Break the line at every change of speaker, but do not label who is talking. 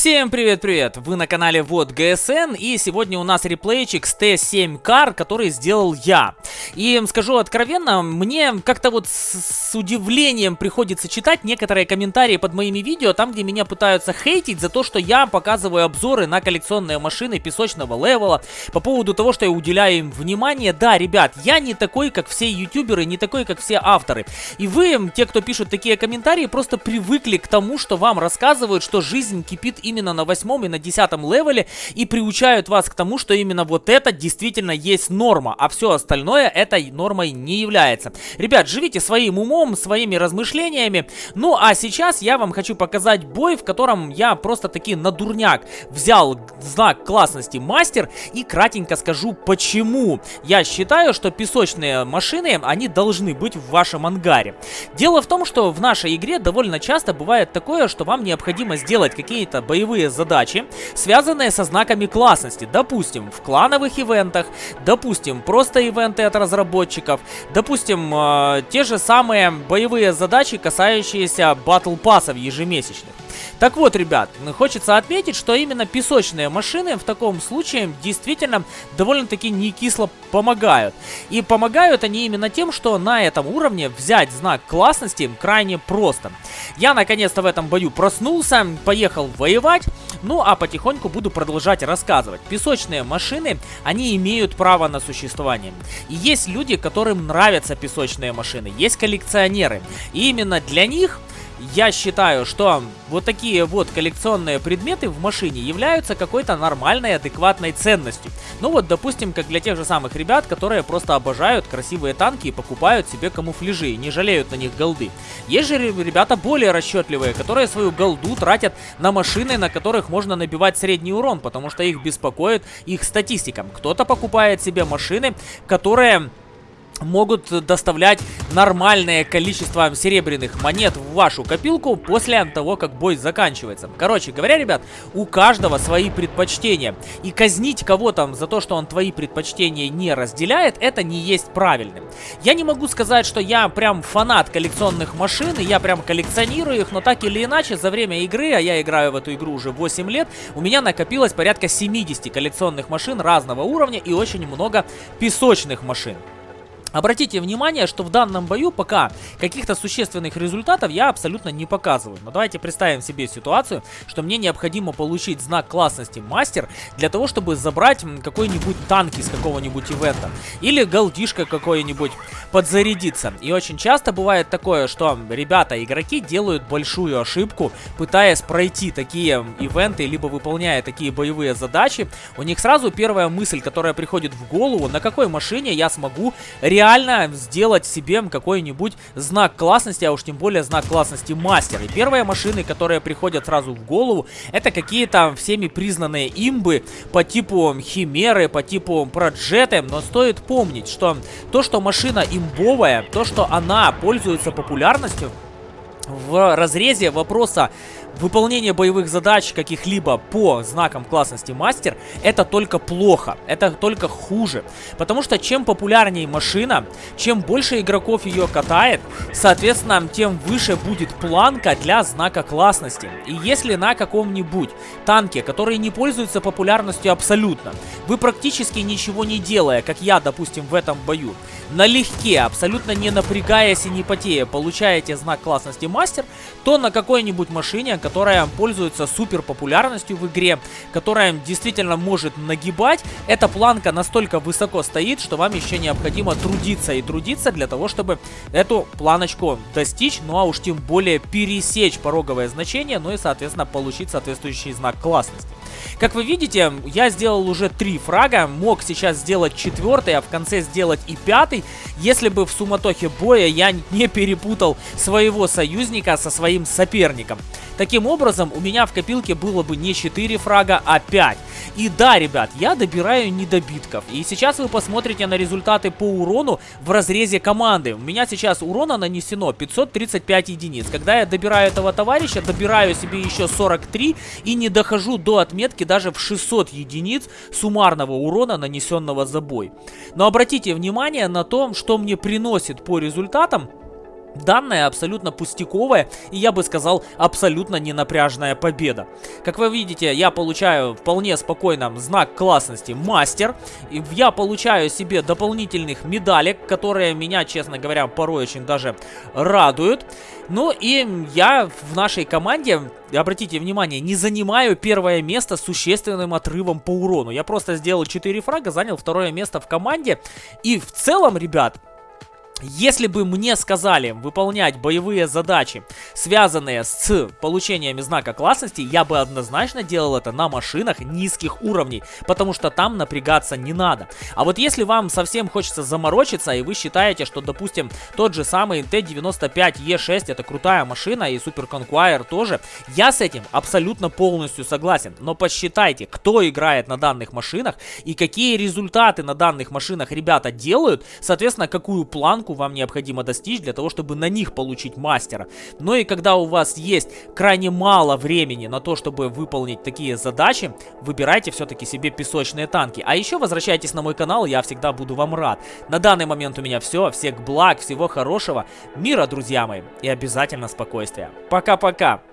Всем привет-привет! Вы на канале WoT GSN и сегодня у нас реплейчик с Т7 Car, который сделал я. И скажу откровенно, мне как-то вот с, с удивлением приходится читать некоторые комментарии под моими видео, там где меня пытаются хейтить за то, что я показываю обзоры на коллекционные машины песочного левела, по поводу того, что я уделяю им внимание. Да, ребят, я не такой, как все ютуберы, не такой, как все авторы. И вы, те, кто пишут такие комментарии, просто привыкли к тому, что вам рассказывают, что жизнь кипит именно на восьмом и на десятом левеле и приучают вас к тому, что именно вот это действительно есть норма, а все остальное этой нормой не является. Ребят, живите своим умом, своими размышлениями. Ну а сейчас я вам хочу показать бой, в котором я просто таки на дурняк взял знак классности мастер и кратенько скажу почему. Я считаю, что песочные машины, они должны быть в вашем ангаре. Дело в том, что в нашей игре довольно часто бывает такое, что вам необходимо сделать какие-то боевые задачи, связанные со знаками классности. Допустим, в клановых ивентах, допустим, просто ивенты от разработчиков, допустим, э, те же самые боевые задачи, касающиеся батл пассов ежемесячных. Так вот, ребят, хочется отметить, что именно песочные машины в таком случае действительно довольно-таки не кисло помогают. И помогают они именно тем, что на этом уровне взять знак классности крайне просто. Я наконец-то в этом бою проснулся, поехал воевать, ну а потихоньку буду продолжать рассказывать. Песочные машины, они имеют право на существование. И есть люди, которым нравятся песочные машины, есть коллекционеры. И именно для них я считаю, что вот такие вот коллекционные предметы в машине являются какой-то нормальной, адекватной ценностью. Ну вот, допустим, как для тех же самых ребят, которые просто обожают красивые танки и покупают себе камуфляжи и не жалеют на них голды. Есть же ребята более расчетливые, которые свою голду тратят на машины, на которых можно набивать средний урон, потому что их беспокоит их статистика. Кто-то покупает себе машины, которые могут доставлять нормальное количество серебряных монет в вашу копилку после того, как бой заканчивается. Короче говоря, ребят, у каждого свои предпочтения. И казнить кого-то за то, что он твои предпочтения не разделяет, это не есть правильным. Я не могу сказать, что я прям фанат коллекционных машин, и я прям коллекционирую их, но так или иначе, за время игры, а я играю в эту игру уже 8 лет, у меня накопилось порядка 70 коллекционных машин разного уровня и очень много песочных машин. Обратите внимание, что в данном бою пока каких-то существенных результатов я абсолютно не показываю. Но давайте представим себе ситуацию, что мне необходимо получить знак классности мастер для того, чтобы забрать какой-нибудь танк из какого-нибудь ивента. Или голдишка какой-нибудь подзарядиться. И очень часто бывает такое, что ребята, игроки делают большую ошибку, пытаясь пройти такие ивенты, либо выполняя такие боевые задачи. У них сразу первая мысль, которая приходит в голову, на какой машине я смогу реализовать реально сделать себе какой-нибудь знак классности, а уж тем более знак классности мастер. И первые машины, которые приходят сразу в голову, это какие-то всеми признанные имбы по типу химеры, по типу проджеты. Но стоит помнить, что то, что машина имбовая, то, что она пользуется популярностью, в разрезе вопроса выполнение боевых задач каких-либо по знакам классности мастер, это только плохо, это только хуже. Потому что чем популярнее машина, чем больше игроков ее катает, соответственно, тем выше будет планка для знака классности. И если на каком-нибудь танке, который не пользуется популярностью абсолютно, вы практически ничего не делая, как я, допустим, в этом бою, налегке, абсолютно не напрягаясь и не потея, получаете знак классности мастер, то на какой-нибудь машине, которая пользуется супер популярностью в игре, которая действительно может нагибать, эта планка настолько высоко стоит, что вам еще необходимо трудиться и трудиться для того, чтобы эту планочку достичь, ну а уж тем более пересечь пороговое значение, ну и соответственно получить соответствующий знак классности. Как вы видите, я сделал уже три фрага, мог сейчас сделать четвертый, а в конце сделать и пятый, если бы в суматохе боя я не перепутал своего союзника со своим соперником. Таким образом, у меня в копилке было бы не 4 фрага, а 5. И да, ребят, я добираю недобитков. И сейчас вы посмотрите на результаты по урону в разрезе команды. У меня сейчас урона нанесено 535 единиц. Когда я добираю этого товарища, добираю себе еще 43 и не дохожу до отметки даже в 600 единиц суммарного урона, нанесенного за бой. Но обратите внимание на то, что мне приносит по результатам Данная абсолютно пустяковая и, я бы сказал, абсолютно ненапряжная победа. Как вы видите, я получаю вполне спокойно знак классности мастер. И я получаю себе дополнительных медалек, которые меня, честно говоря, порой очень даже радуют. Ну и я в нашей команде, обратите внимание, не занимаю первое место с существенным отрывом по урону. Я просто сделал 4 фрага, занял второе место в команде. И в целом, ребят, если бы мне сказали выполнять боевые задачи, связанные с получением знака классности, я бы однозначно делал это на машинах низких уровней, потому что там напрягаться не надо. А вот если вам совсем хочется заморочиться, и вы считаете, что, допустим, тот же самый Т-95Е6 это крутая машина, и Super Conqueror тоже, я с этим абсолютно полностью согласен. Но посчитайте, кто играет на данных машинах, и какие результаты на данных машинах ребята делают, соответственно, какую планку планку вам необходимо достичь для того, чтобы на них получить мастера. Но и когда у вас есть крайне мало времени на то, чтобы выполнить такие задачи, выбирайте все-таки себе песочные танки. А еще возвращайтесь на мой канал, я всегда буду вам рад. На данный момент у меня все. Всех благ, всего хорошего, мира, друзья мои, и обязательно спокойствия. Пока-пока!